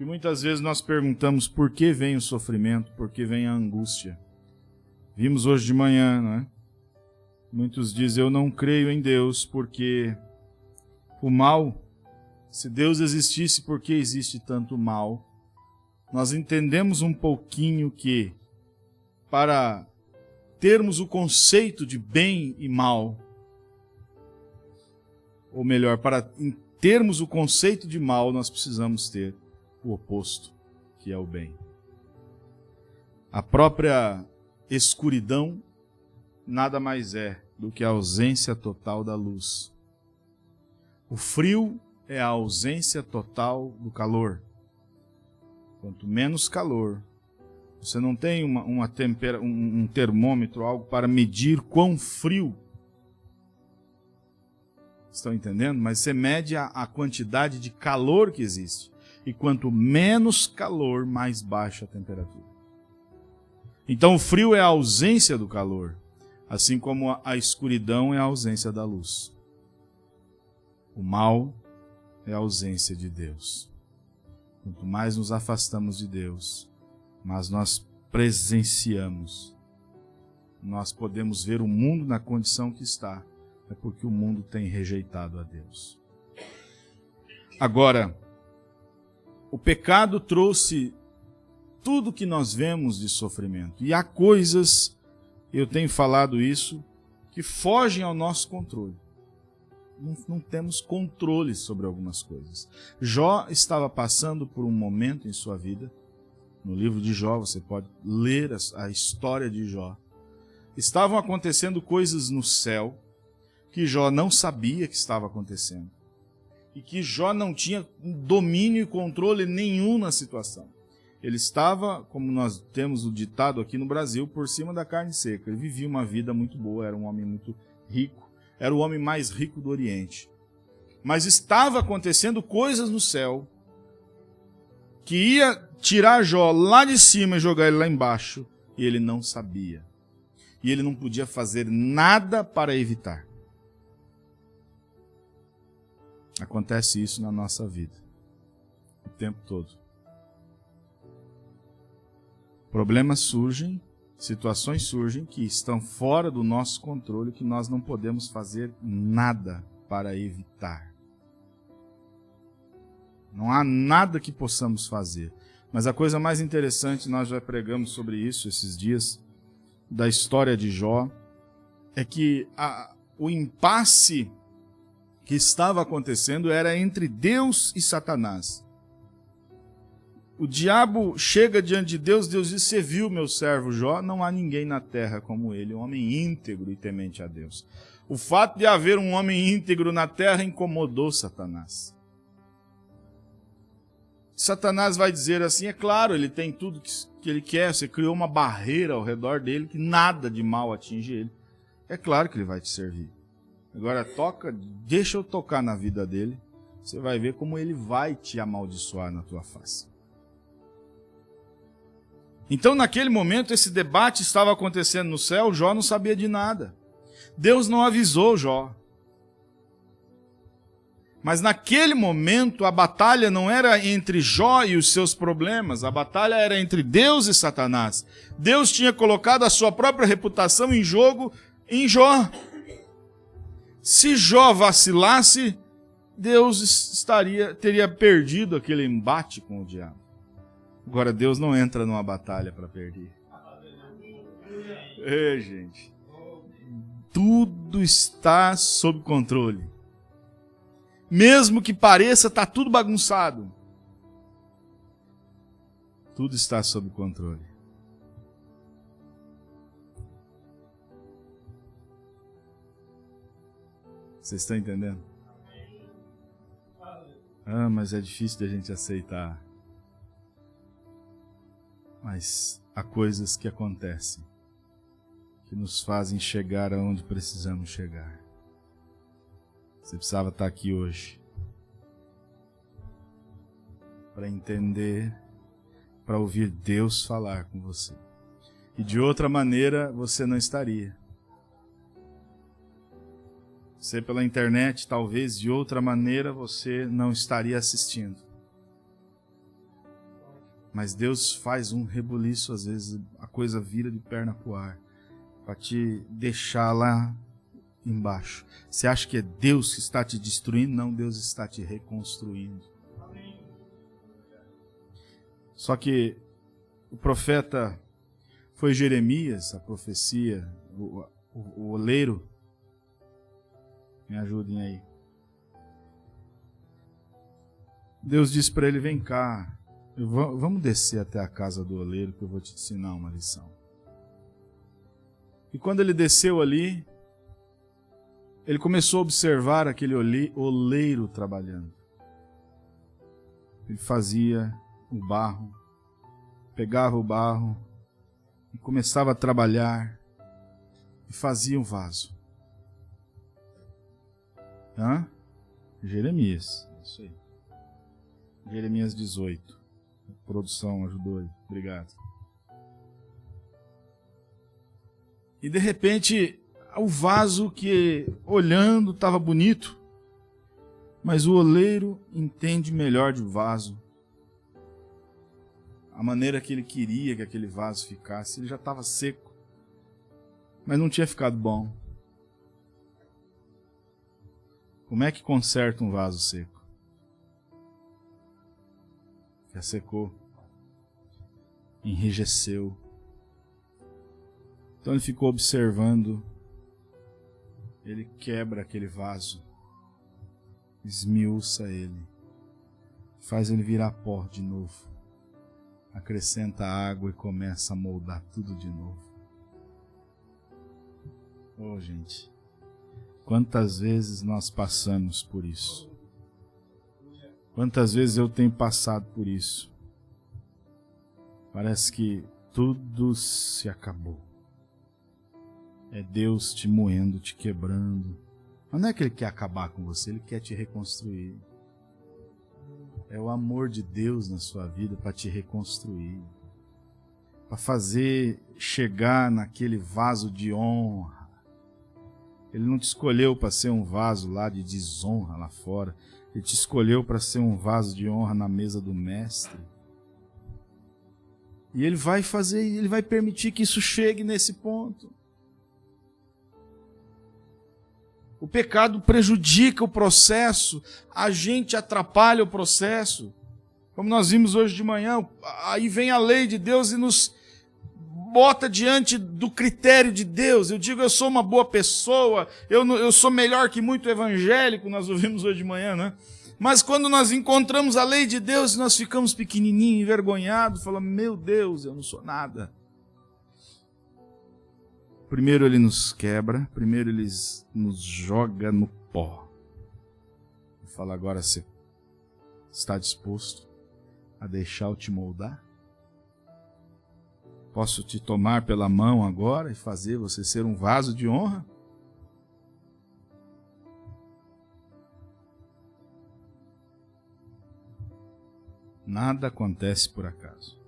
E muitas vezes nós perguntamos por que vem o sofrimento, por que vem a angústia. Vimos hoje de manhã, não é? Muitos dizem, eu não creio em Deus porque o mal, se Deus existisse, por que existe tanto mal? Nós entendemos um pouquinho que para termos o conceito de bem e mal, ou melhor, para termos o conceito de mal, nós precisamos ter o oposto, que é o bem. A própria escuridão nada mais é do que a ausência total da luz. O frio é a ausência total do calor. Quanto menos calor, você não tem uma, uma tempera, um, um termômetro, algo para medir quão frio. Estão entendendo? Mas você mede a, a quantidade de calor que existe. E quanto menos calor, mais baixa a temperatura. Então o frio é a ausência do calor, assim como a escuridão é a ausência da luz. O mal é a ausência de Deus. Quanto mais nos afastamos de Deus, mais nós presenciamos. Nós podemos ver o mundo na condição que está, é porque o mundo tem rejeitado a Deus. Agora, o pecado trouxe tudo que nós vemos de sofrimento. E há coisas, eu tenho falado isso, que fogem ao nosso controle. Não, não, temos controle sobre algumas coisas. Jó estava passando por um momento em sua vida, no livro de Jó, você pode ler a, a história de Jó. Estavam acontecendo coisas no céu que Jó não sabia que estava acontecendo. E que Jó não tinha domínio e controle nenhum na situação. Ele estava, como nós temos o ditado aqui no Brasil, por cima da carne seca. Ele vivia uma vida muito boa, era um homem muito rico, era o homem mais rico do Oriente. Mas estava acontecendo coisas no céu que ia tirar Jó lá de cima e jogar ele lá embaixo, e ele não sabia. E ele não podia fazer nada para evitar. Acontece isso na nossa vida. O tempo todo. Problemas surgem, situações surgem que estão fora do nosso controle, que nós não podemos fazer nada para evitar. Não há nada que possamos fazer. Mas a coisa mais interessante, nós já pregamos sobre isso esses dias, da história de Jó, é que a, o impasse que estava acontecendo era entre Deus e Satanás. O diabo chega diante de Deus, Deus diz: Você viu meu servo Jó? Não há ninguém na terra como ele, um homem íntegro e temente a Deus. O fato de haver um homem íntegro na terra incomodou Satanás. Satanás vai dizer assim: é claro, ele tem tudo que, que ele quer, você criou uma barreira ao redor dele que nada de mal atinge ele. É claro que ele vai te servir. Agora toca, deixa eu tocar na vida dele, você vai ver como ele vai te amaldiçoar na tua face. Então, naquele momento, esse debate estava acontecendo no céu, Jó não sabia de nada. Deus não avisou Jó. Mas naquele momento, a batalha não era entre Jó e os seus problemas, a batalha era entre Deus e Satanás. Deus tinha colocado a sua própria reputação em jogo em Jó. Se Jó vacilasse, Deus estaria teria perdido aquele embate com o diabo. Agora, Deus não entra numa batalha para perder. Ei, gente. Tudo está sob controle. Mesmo que pareça tá tudo bagunçado. Tudo está sob controle. Vocês estão entendendo? Ah, mas é difícil de a gente aceitar. Mas há coisas que acontecem que nos fazem chegar aonde precisamos chegar. Você precisava estar aqui hoje para entender, para ouvir Deus falar com você. E de outra maneira você não estaria. Você pela internet, talvez de outra maneira você não estaria assistindo. Mas Deus faz um rebuliço, às vezes a coisa vira de perna pro ar, para te deixar lá embaixo. Você acha que é Deus que está te destruindo? Não, Deus está te reconstruindo. Só que o profeta foi Jeremias, a profecia, o, o, o oleiro. Me ajudem aí. Deus disse para ele: Vem cá, vamos descer até a casa do oleiro que eu vou te ensinar uma lição. E quando ele desceu ali, ele começou a observar aquele oleiro trabalhando. Ele fazia o barro, pegava o barro e começava a trabalhar e fazia um vaso. Hã? Jeremias, isso aí. Jeremias 18. A produção ajudou aí. Obrigado. E de repente, o vaso que olhando estava bonito, mas o oleiro entende melhor de vaso. A maneira que ele queria que aquele vaso ficasse, ele já estava seco, mas não tinha ficado bom. Como é que conserta um vaso seco? Já secou, enrijeceu. Então ele ficou observando ele quebra aquele vaso, esmiuça ele, faz ele virar pó de novo, acrescenta água e começa a moldar tudo de novo. Oh, gente, quantas vezes nós passamos por isso? Quantas vezes eu tenho passado por isso? Parece que tudo se acabou. É Deus te moendo, te quebrando. Mas não é que Ele quer acabar com você, Ele quer te reconstruir. É o amor de Deus na sua vida para te reconstruir. Para fazer chegar naquele vaso de honra. Ele não te escolheu para ser um vaso lá de desonra lá fora. Ele te escolheu para ser um vaso de honra na mesa do Mestre. E Ele vai fazer, Ele vai permitir que isso chegue nesse ponto. O pecado prejudica o processo, a gente atrapalha o processo. Como nós vimos hoje de manhã, aí vem a lei de Deus e nos bota diante do critério de Deus. Eu digo, eu sou uma boa pessoa, eu, eu sou melhor que muito evangélico, nós ouvimos hoje de manhã, né? Mas quando nós encontramos a lei de Deus, nós ficamos pequenininhos, envergonhados, falamos, meu Deus, eu não sou nada. Primeiro ele nos quebra, primeiro ele nos joga no pó. Fala agora você está disposto a deixar eu te moldar? Posso te tomar pela mão agora e fazer você ser um vaso de honra? Nada acontece por acaso.